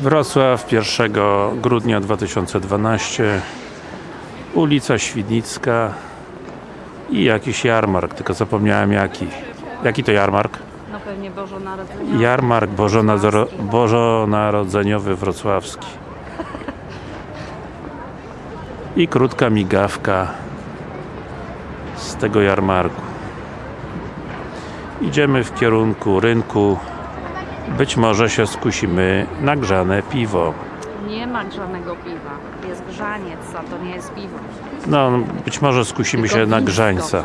Wrocław 1 grudnia 2012 ulica Świdnicka i jakiś jarmark, tylko zapomniałem jaki. Jaki to jarmark? No pewnie Bożonarodzeniowy. Jarmark Bożonarodzeniowy Wrocławski. I krótka migawka z tego jarmarku. Idziemy w kierunku rynku być może się skusimy na grzane piwo Nie ma grzanego piwa. Jest grzaniec, a to nie jest piwo. no być może skusimy Tylko się na wińsko. grzańca